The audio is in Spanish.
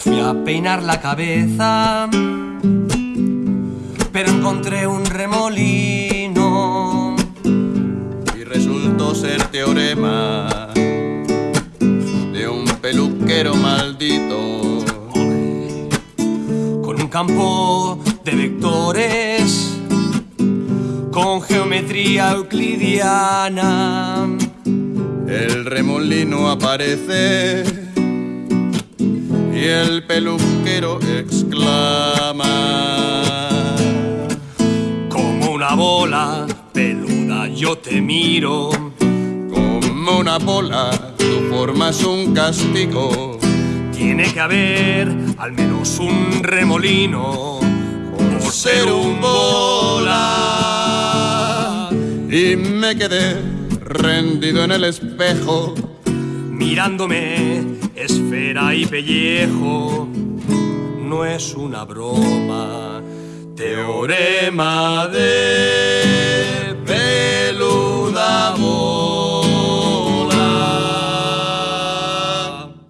fui a peinar la cabeza, pero encontré un remolino y resultó ser teorema de un peluquero maldito con un campo de vectores con geometría euclidiana. El remolino aparece y el peluquero exclama. Como una bola peluda yo te miro. Como una bola, tu forma es un castigo. Tiene que haber al menos un remolino por ser un bola. Y me quedé rendido en el espejo, mirándome esfera y pellejo. No es una broma, teorema de